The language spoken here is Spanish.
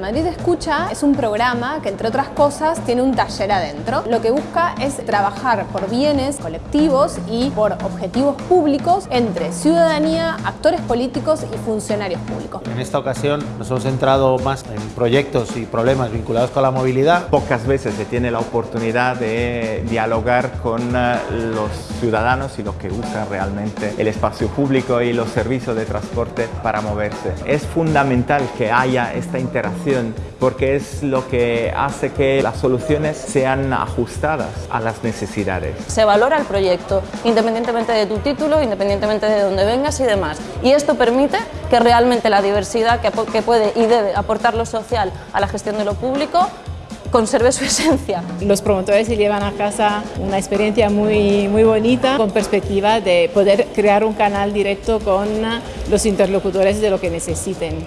Madrid Escucha es un programa que, entre otras cosas, tiene un taller adentro. Lo que busca es trabajar por bienes colectivos y por objetivos públicos entre ciudadanía, actores políticos y funcionarios públicos. En esta ocasión nos hemos centrado más en proyectos y problemas vinculados con la movilidad. Pocas veces se tiene la oportunidad de dialogar con eh, los ciudadanos y los que usan realmente el espacio público y los servicios de transporte para moverse. Es fundamental que haya esta interacción porque es lo que hace que las soluciones sean ajustadas a las necesidades. Se valora el proyecto, independientemente de tu título, independientemente de dónde vengas y demás. Y esto permite que realmente la diversidad que, puede y debe aportar lo social a la gestión de lo público conserve su esencia. Los promotores se llevan a casa una experiencia muy, muy bonita con perspectiva de poder crear un canal directo con los interlocutores de lo que necesiten.